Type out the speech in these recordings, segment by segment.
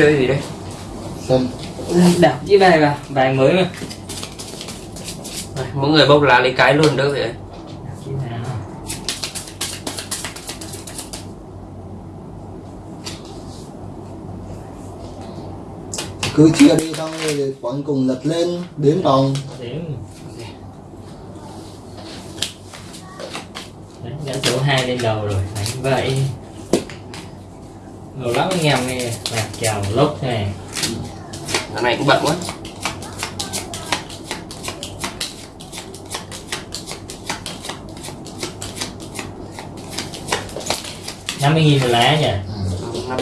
chơi gì đây? Sân đảo chiếc bài vào bài mới mà. Mỗi người bốc lá lấy cái luôn đỡ vậy cứ chia đi xong rồi cuối cùng lật lên đếm vòng đã số 2 lên đầu rồi đánh vậy rồi lắm anh em nghe. Lạc chào lốc này Thằng này cũng bận quá. năm mươi nghìn một lá nhỉ? Ừ. năm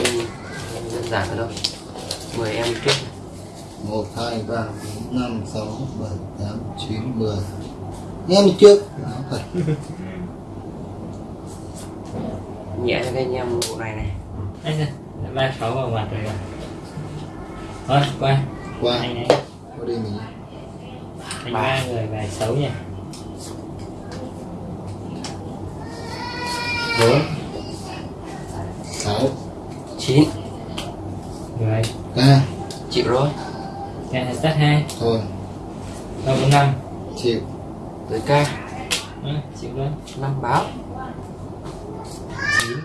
đơn giản thôi đâu. Mười em trước. Một hai ba bốn năm sáu bảy tám chín mười. Em trước. Nhẹ cho cái anh em bộ này này anh ơi ba sáu vào mặt rồi thôi qua. Qua. Anh ấy. Qua đây mình anh ba người bài xấu nhỉ bốn. Sáu. Chín. Mười ca chịu rồi. Ca tắt hai. Thôi. Ba bốn năm. Chịu. Tới ca. Ừ, chịu luôn. Năm báo chín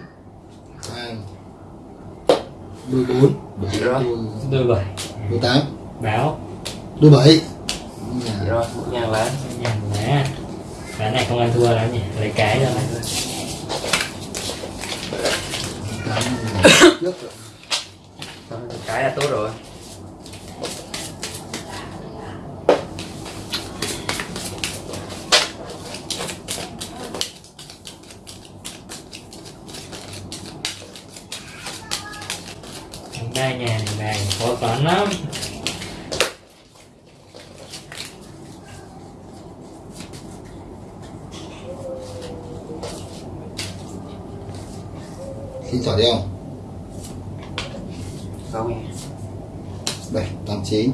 hai đôi bốn. Rồi. đôi bảy. Đôi tám. Báo đôi bảy. Rồi nhà lá nhà lá ván này không ăn thua lắm nhỉ? Lấy cái trước rồi. Cái là tốt rồi Ba nhà này khó toán lắm. Xin chọn đi không không bảy tám chín.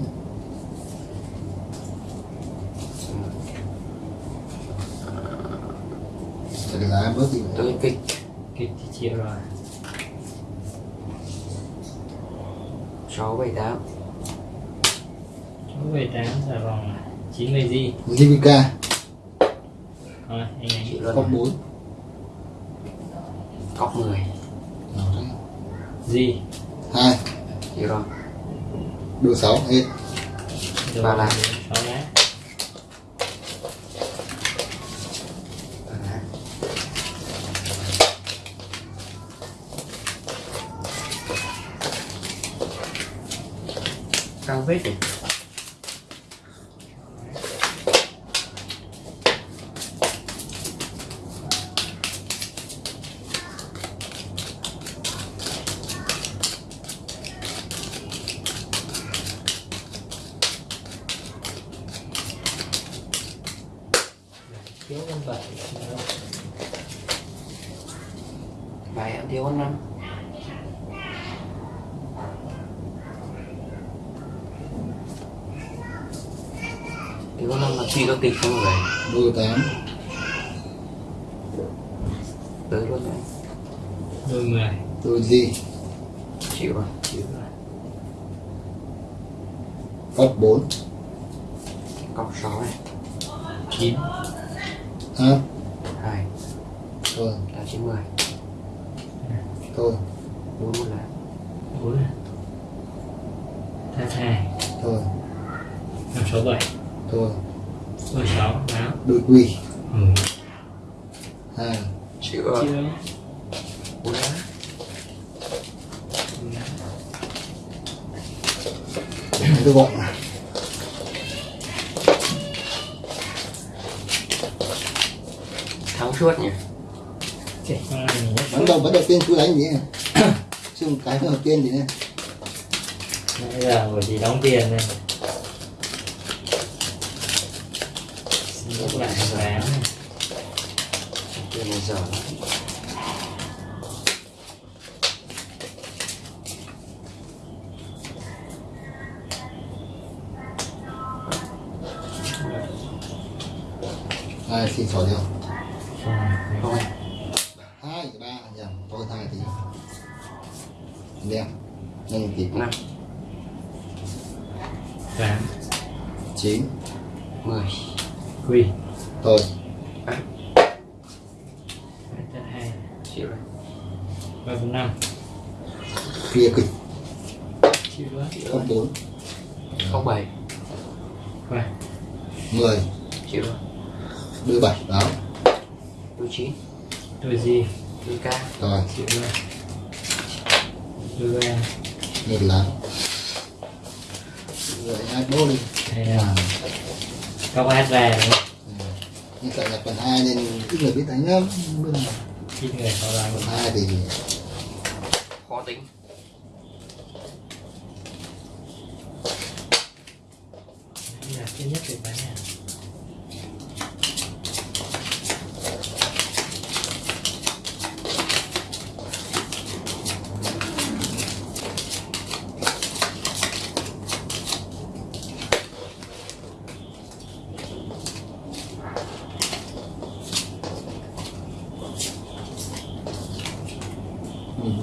Để lá bớt đi. Tôi kịch kịch thì chịu rồi sáu bảy tám. số về tám là vòng chín mươi gì? JVK thôi anh ấy luôn rồi. cọc mười Nào đấy. gì? Hai. Chịu rồi đôi sáu hết. Rồi, Ba lá. sáu lá cao vết 18 Tới luôn đấy Đôi 10 Đôi gì? Chịu rồi, chịu rồi. Cốc 4 Cốc 6 này. 9 Hả? 2 Thôi. Là 90 Thôi. 4 là 4 là 32 Thôi. 5, 6, 7 Thôi đôi sáu báo đôi quy. Ừ. rồi chưa. Bốn lá tôi gọi. Thắng suốt nhỉ? Này vẫn đầu vẫn đầu tiên cứ đánh gì chứ một cái đầu tiên thì nè Nãy giờ bởi vì đóng tiền này Lúc lại bán tiền này giờ lắm. hai xin sỏ ba bốn năm. Kia kịch. Đó không bốn. Không bảy. Qua mười. Chịu rồi đưa bảy báo đôi chín. Đôi gì? Đôi ca. Rồi. Chịu đó đôi ba. Một lá. Rồi hai bố đi. Hay là các bác ra đúng không? Nhưng tại là phần hai nên ít người biết đánh lắm. Ít người họ làm phần hai thì tính. Là thứ nhất thì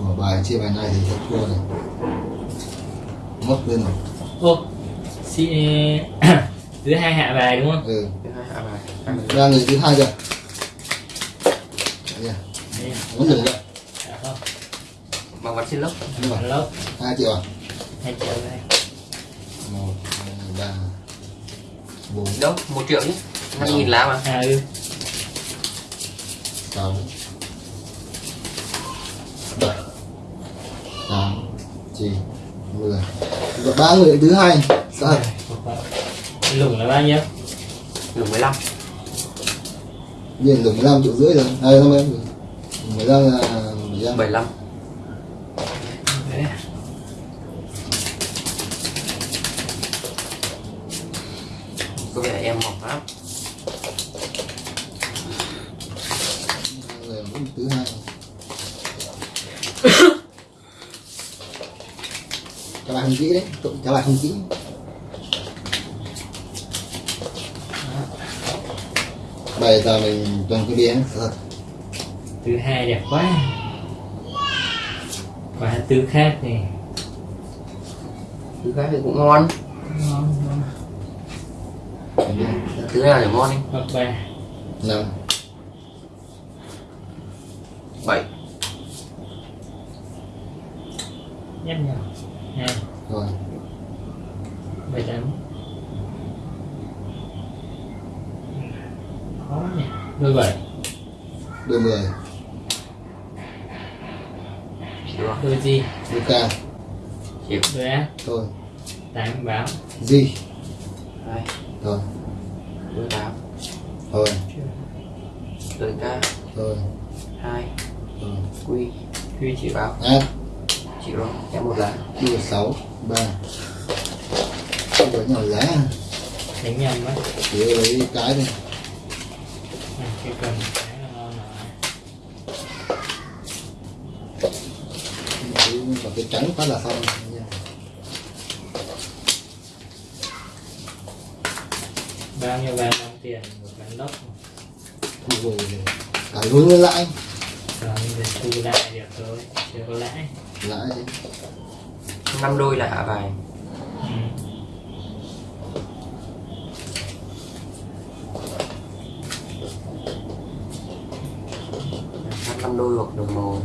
bỏ bài chia bài này thì sẽ thua này mất lên rồi. Ô si thứ hai hạ bài đúng không? Ừ. Thứ hai hạ bài. Được. ra người thứ hai chưa? Nha. Đây, muốn hạ không. Bằng vật xin lốc mà lớp hai triệu à? Hai triệu đây. Một hai ba bốn. Đâu? Một triệu chứ. Năm nghìn lá mà. À ừ. Sáu bảy tám chín mười Và ba người thứ hai. Sao lủng là bao nhiêu? Lùng 15 nhìn được 15 triệu rưỡi rồi. Đây năm em. Mười lăm là mười lăm. 75 Đấy. có vẻ em mỏng lắm người cũng thứ hai các bạn tụi các bạn không kỹ bây giờ mình toàn cái biến thứ hai đẹp quá. Và thứ khác thì thứ khác thì cũng ngon. Ngon ngon. Thứ nào để ngon đi. Hoặc ba. Năm. Bảy. Nhấp nhau 17 Đôi 10 Đôi gì? Đôi ca Chịu Đôi á Thôi Tám báo Gì? Thôi Thôi Đôi tám Thôi Đôi ca Thôi Hai Thôi Quy Quy chỉ báo À Chỉ rồi Em một lá Quy là 6 3 Không có nhỏ lá Đánh nhầm á Chỉ ơi cái này cái cần cái là ngon rồi vào cái trắng phát là xong. Bao nhiêu vàng đồng tiền một ván lốc thu hồi cả vốn lên lãi. Rồi mình thu lại được thôi chưa có lãi. Lãi. Năm đôi là hạ bài ừ. Đôi hoặc đồng màu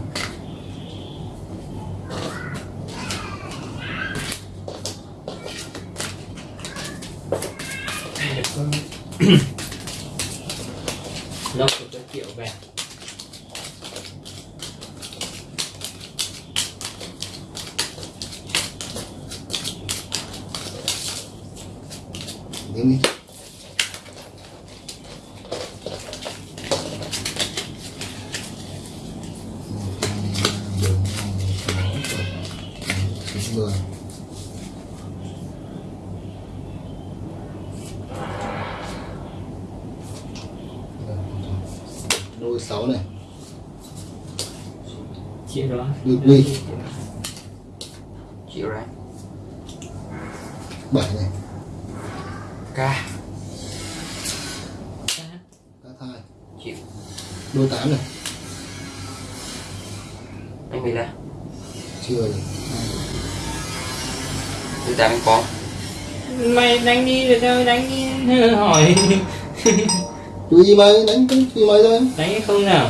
10 đôi 6 này. Chia đó đôi quy rồi sao đánh đi hỏi. Tùy mày đánh cũng tùy mày thôi. Đánh không nào.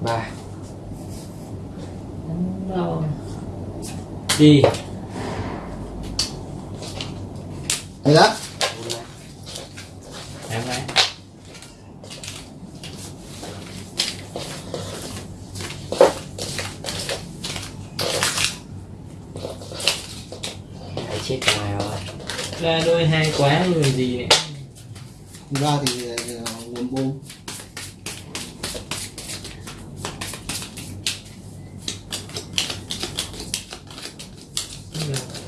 Ba. Đâu đi hay đó em đấy Hãy chết ngoài rồi. Ra đôi hai quá rồi gì này ra thì ờ, nguồn bom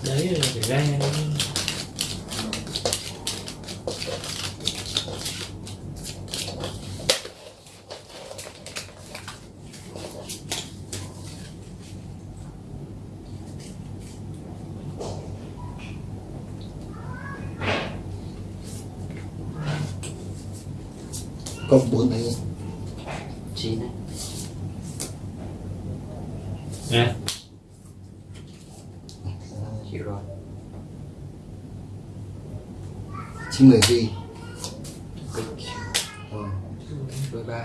đấy là phải ra cộng bốn này chín đấy nè chịu rồi gì kích Ờ, đôi ba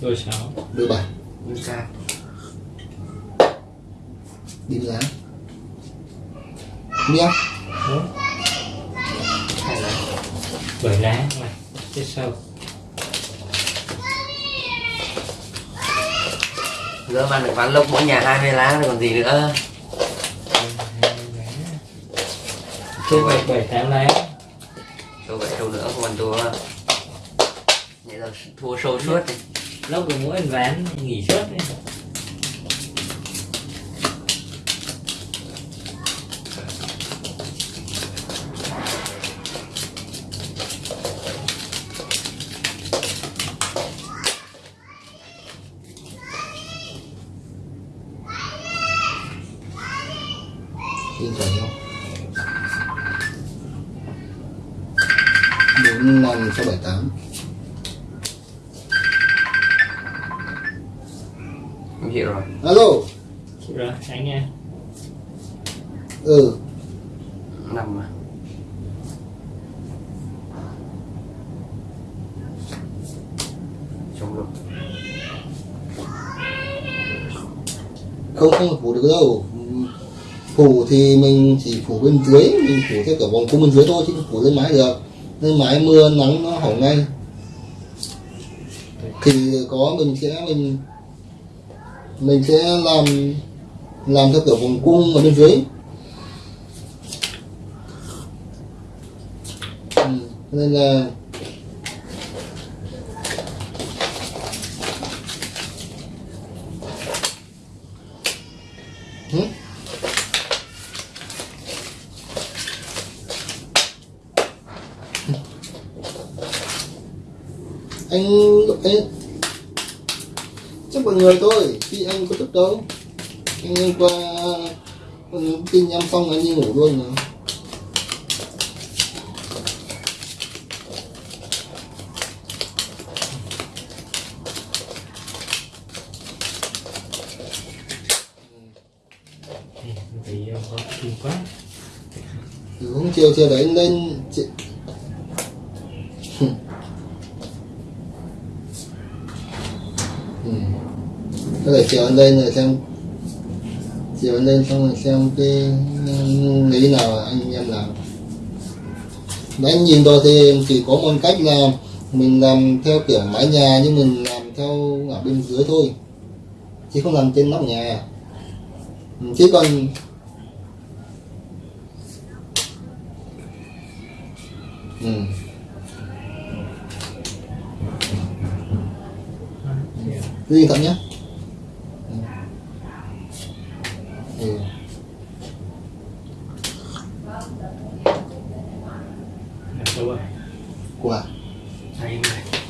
đôi sáu. Đôi bảy. Đôi ca. Đi giá bốn. Hai lá. Bảy lá. Này chết sâu Giờ bạn được ván lốc mỗi nhà 20 lá rồi còn gì nữa chết bảy bảy tám lá Đâu vậy đâu nữa ăn thua. Vậy là thua sâu suốt. Này lốc được mỗi ván nghỉ suốt đấy Trong không không phủ được đâu. Phủ thì mình chỉ phủ bên dưới, mình phủ theo cả vòng cung bên dưới thôi chứ không phủ lên mái được. Lên mái mưa, nắng nó hỏng ngay. Thì có mình sẽ mình mình sẽ làm làm theo kiểu vòng cung ở bên dưới. Ừ. nên là ừ? anh anh chắc mọi người thôi khi anh có thức đâu anh anh qua ờ, tin em xong anh đi ngủ luôn mà. Thì hôm chiều chiều đấy anh lên chị... có thể chiều anh lên rồi xem chiều anh lên xong rồi xem cái ừ, lý nào anh em làm. Đấy, anh nhìn rồi thì chỉ có một cách là mình làm theo kiểu mái nhà nhưng mình làm theo ở bên dưới thôi chứ không làm trên nóc nhà. Ừ, chứ còn ừ. Đi thật nhé ừ. đâu rồi Quả Hai người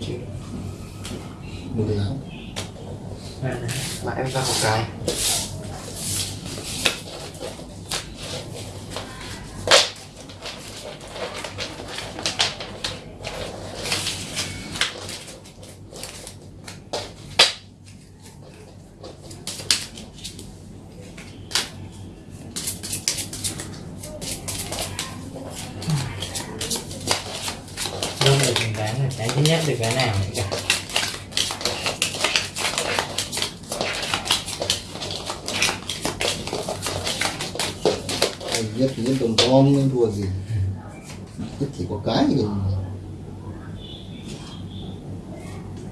Chịu Một cái áo ba lá Mà em ra một cái Đánh thứ nhất được cái nào nữa cả Anh nhất thì nhất đồng con nên thua gì. Nhất chỉ có cái thì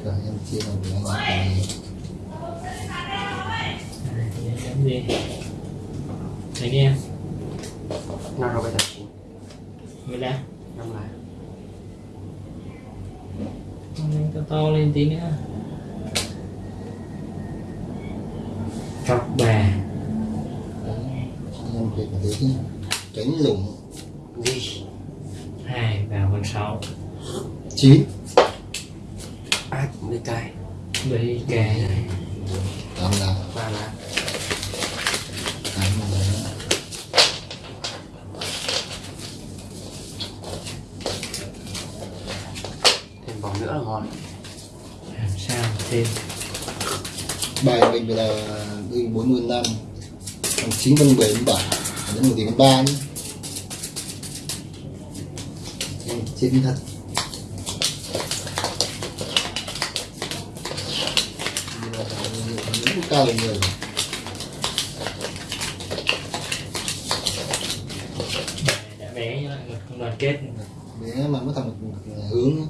cả em chia là với anh cái Đánh gì Đánh đi em. Năm rồi bây giờ. Mới ra năm lại Đánh to lên tí nữa. Chọc bà. Tránh lủng. Gì hai vào con sáu. Chín. Ác với cay bảy cái. Tám là ba lá tám là thêm vòng nữa là ngon làm sao thêm bài mình là đi bốn mươi năm còn chín phân bảy phân bảy đến một tỷ phân ba nữa em chín thật. Cao đã bé nhưng đoàn kết. Bé mà mới thành một hướng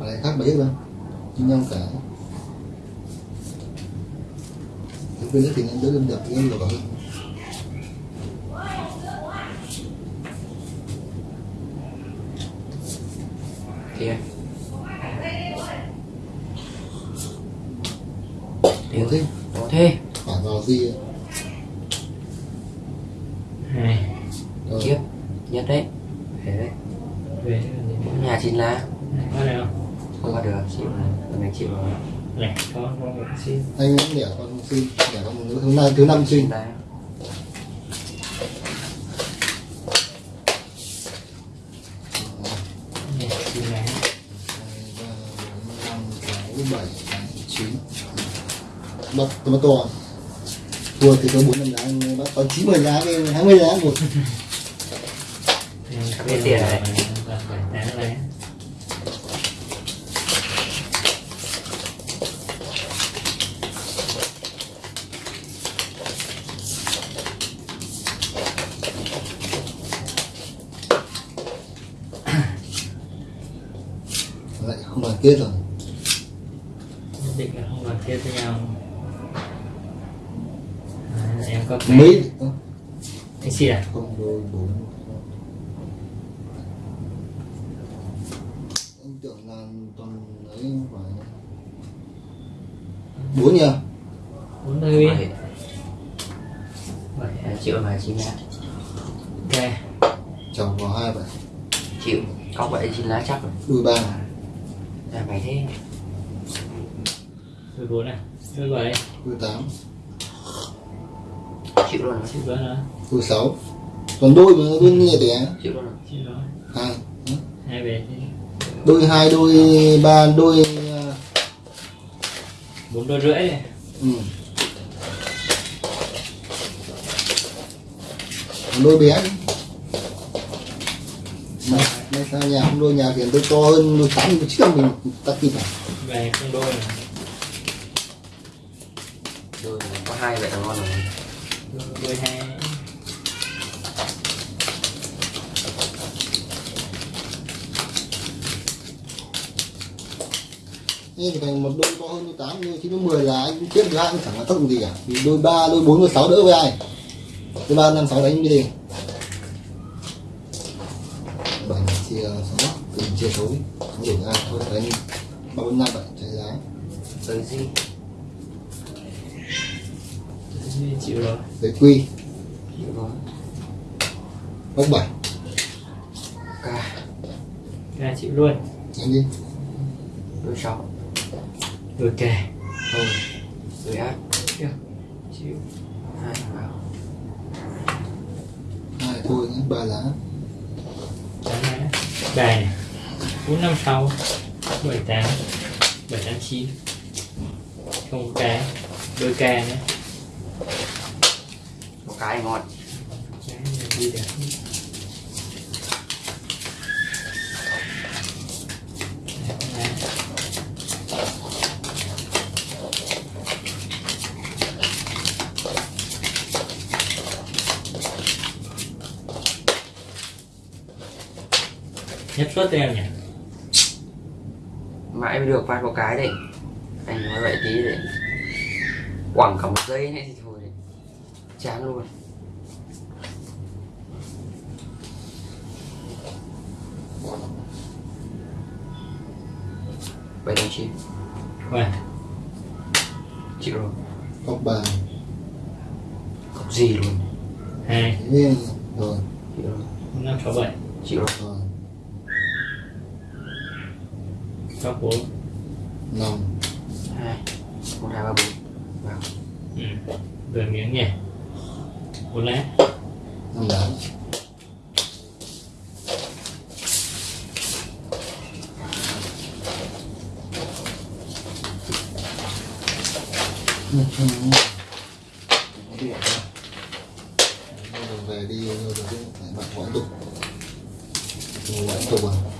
lại khác mấy luôn như nhau cả bên đó thì nên đỡ đâm đập cái lỗ hơn kia Ủa thế. Có thế. Phải vào gì hai rồi. Kiếp. Nhất đấy. Thế đấy. Về nhà chín lá có có một xin anh cũng đẻ con sinh đẻ con một thứ năm thứ năm xin bắt bắt to. Thua thì có bốn năm lá anh bắt còn chín mươi lá cái hai mươi lá một. Biết tiền này bảy tám lá lại không đoàn kết rồi. Định là không đoàn kết với nhau. À, em có cái mấy anh xin à không đôi bốn anh tưởng là toàn ấy phải. Bốn nhỉ bốn mươi bảy. Bảy chịu là chín lá ok. Chồng vào hai vậy chịu. Có bảy chín lá chắc rồi. Đôi ba mày thế. Đôi bốn à đôi bảy đôi tám. Chịu luôn rồi chịu bớt nữa đôi sáu. Còn đôi mà đôi nhẹ đẻ chịu luôn rồi. Chịu rồi. Hai. Hai về đôi hai đôi ba đôi à, bốn đôi rưỡi này ừ. Còn đôi bé đi. mà may sao nhà không đôi nhà tiền tôi to hơn đôi tám đôi trước mình ta kịp à? Về không đôi này đôi có hai vậy là ngon rồi. Đôi, hai. Thì thành một đôi to hơn đôi tám đôi chín đôi mười là anh tiếp với ai cũng chẳng có tác dụng gì cả. Vì đôi ba đôi bốn đôi sáu đỡ với ai? Đôi ba năm sáu đánh như gì sáu từng chia số đi. Không đủ ai thôi đánh ba bốn năm vậy chạy giá? Tới gì? Chịu rồi. Lấy quy. Chịu rồi. Bốc bảy. Ca ra chịu luôn. Đánh đi. Đôi sáu. Đôi kè thôi. Đôi ác. Chịu. Hai vào. Hai thôi ba lá. Bài bốn năm sáu bảy tám bảy tám chín. Không ca, đôi ca nữa. Một cái ngon. Cái này nhất suất em nhỉ? mãi mới được phát một cái đấy anh nói vậy tí để quẳng cả một giây này thì thôi đấy chán luôn. có điện đâu về đi rồi phải bạn quán tục mặc tục à.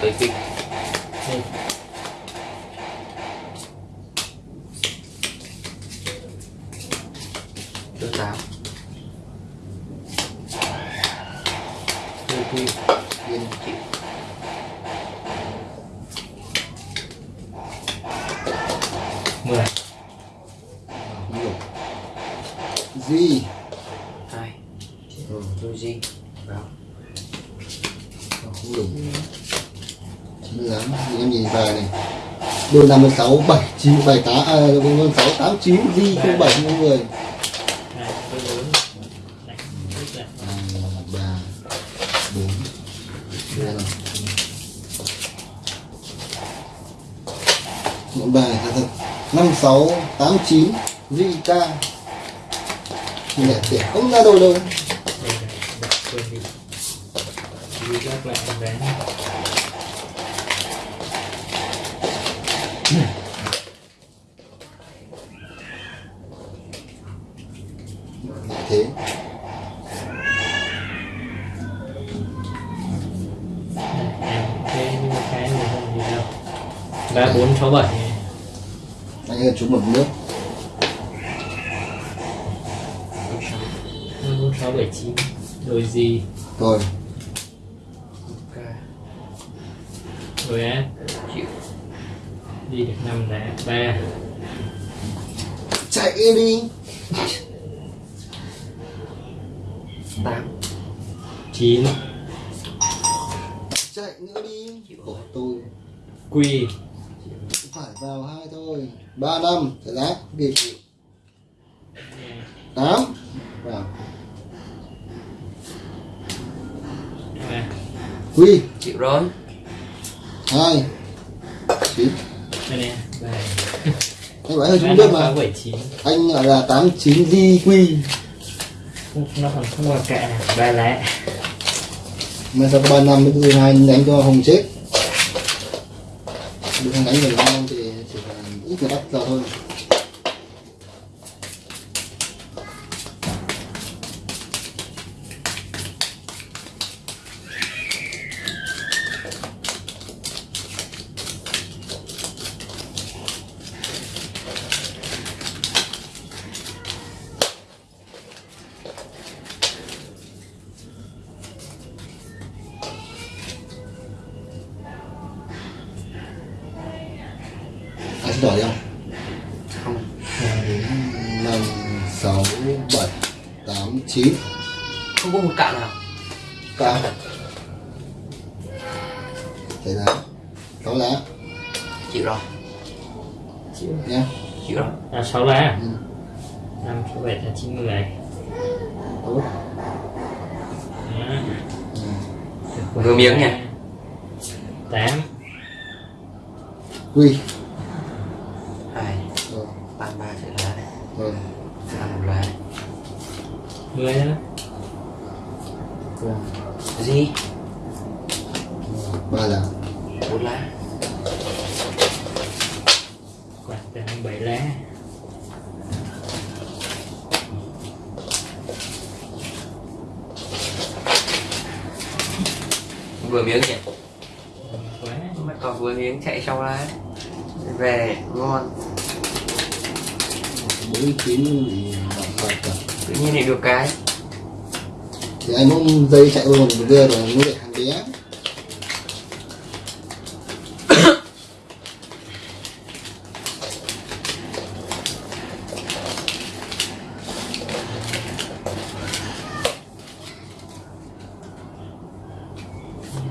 tới kịch 56 79 78 689 di 07 10 bài thật năm sáu tám chín Zika đẹp tiền không ra đồ đâu. cái 467 anh ơi chúng một nước. 4679 đôi gì? Rồi. Rồi á chịu. Đi được năm đá ba. Chạy đi. Tám. Chín. Chạy nữa đi. Của tôi. Quỳ vào hai thôi. Ba năm giải lát biệt tám. Vào. Quy. Chịu rồi. Hai. Chín. Đây nè anh bảo hơi xuống biết mà. Anh gọi là tám chín di quy. Nó còn không còn kệ ba lẻ. Mà sau ba năm? Mới thứ hai đánh cho hồng chết. Được đánh được năm thì chỉ là ít người bắt giờ Vừa miếng nha. tám. Quy. Hai. Rồi ba ba sẽ lá này rồi năm một lá này mười nữa rồi gì? Ba lá bốn lá quả tám bảy lá vừa miếng nhỉ? Quá mà còn vừa miếng chạy sau lá về ngon. Bốn chín tự nhiên lại được cái. Thì anh muốn dây chạy luôn một đưa rồi nuôi được thằng bé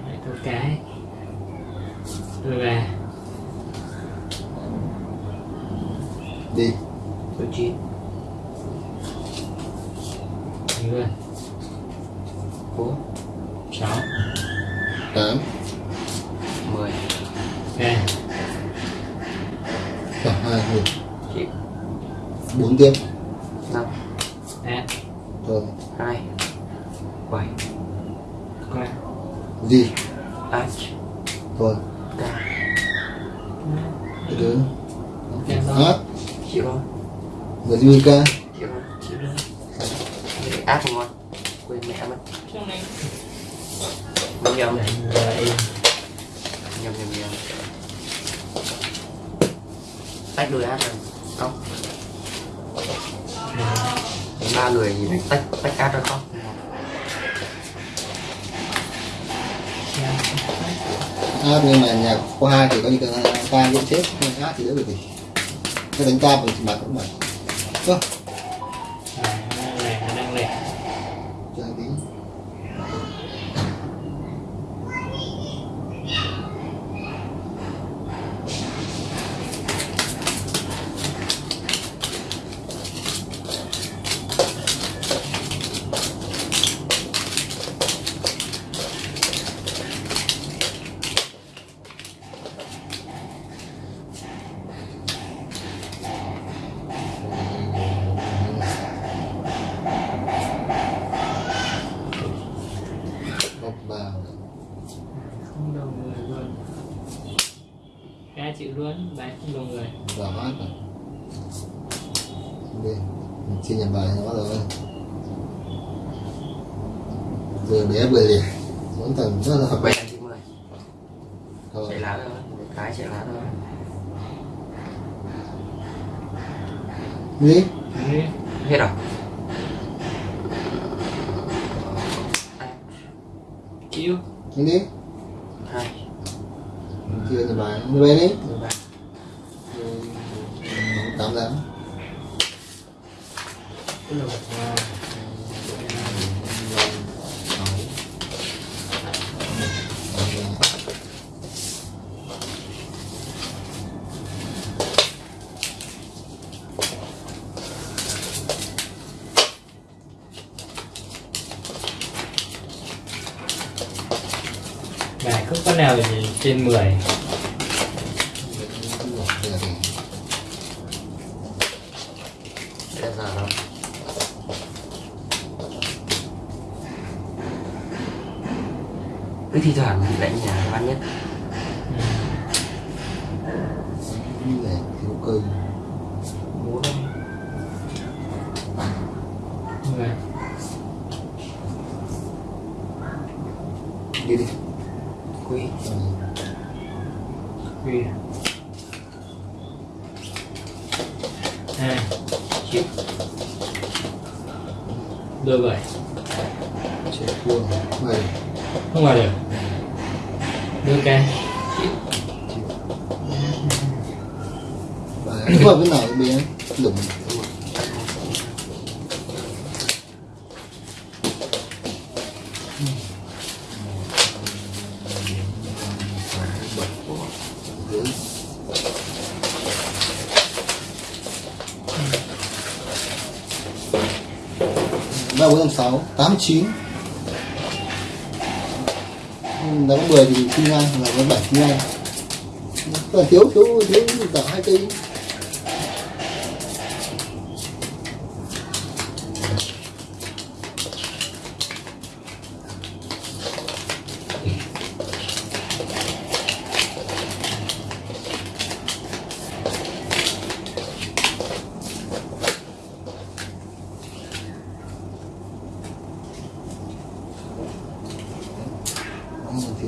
lại có cái rồi ba đi. Số chín. Mười bốn. Sáu. Tám. Mười. Hai. Một chịu bốn tiếp năm áp rồi hai bảy qua gì ách rồi ca cái đứa Em xong. hát chịu rồi người duy ca chịu rồi chịu rồi Để áp ngon quên mẹ mất trong này nhầm nhầm Đấy, vậy nhầm nhầm nhầm tách đôi áp rồi không ba người thì đánh tách tách áp ra không hát nhưng mà nhạc có hai thì có như ca ca cũng chết nhưng hát thì đỡ được gì cái đánh ca bằng mặt cũng vậy cơ à, lẻ nó đang lẻ cho anh tí một vào không đầu người luôn ca chịu luôn bài không đầu người vào hát rồi đi mình chia nhầm bài nó rồi vừa bé vừa lẻ vẫn tầng rất là hợp quay chín mười rồi chạy lá thôi một cái chạy lá thôi đi Đi. hết rồi chịu đi đi. Hai. Chia nhầm bài đi về đi. Mười ba Rồi, tám trên 10 Bây giờ đâu cứ thi thoảng thì đánh nhà văn nhất để thiếu cơ bố đâu 10 đi đi quý ừ khuya hai chiếc đôi bảy chạy vuông bảy không vào được đôi ca chiếc và cái vào cái nào bé đụng 86 89 đá bóng 10 thì kinh ngang là có 7 kinh ngang thiếu thiếu thiếu cả hai cây.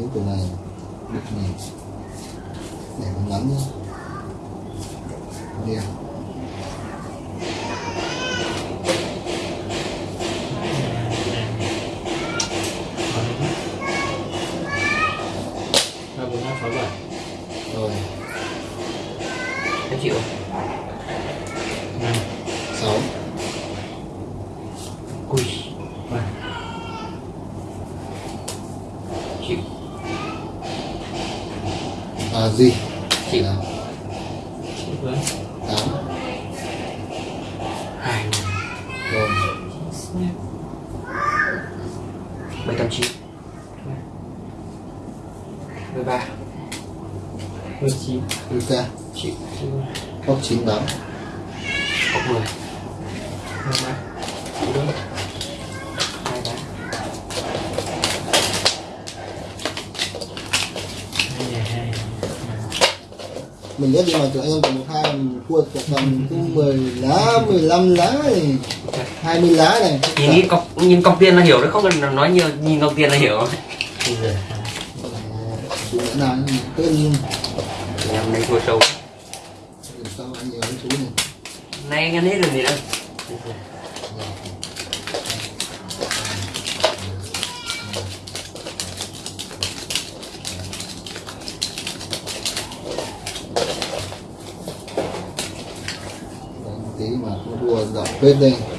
Cái đồ này. Được này. Để mình lắng nhé. Đẹp ba bốn năm sáu bảy rồi em chịu năm sáu quý ba chịu à gì chịu là chịu với tám hai rồi bảy trăm chín mười ba đôi chín ok chịu góc chín tám cốc mười đôi ba chịu đôi hai ba hai nhà hai mình biết đi mà tụi anh em còn một hai mình còn còn cứ 10 lá 15 lá này 20 lá này. Nhìn nhìn cọc nhìn cọc tiền là hiểu đấy không cần nói nhiều nhìn cọc tiền là hiểu. Nào tên em đây thua sâu. Sao anh nhiều chú này. Nay anh ăn hết rồi gì đâu Good day.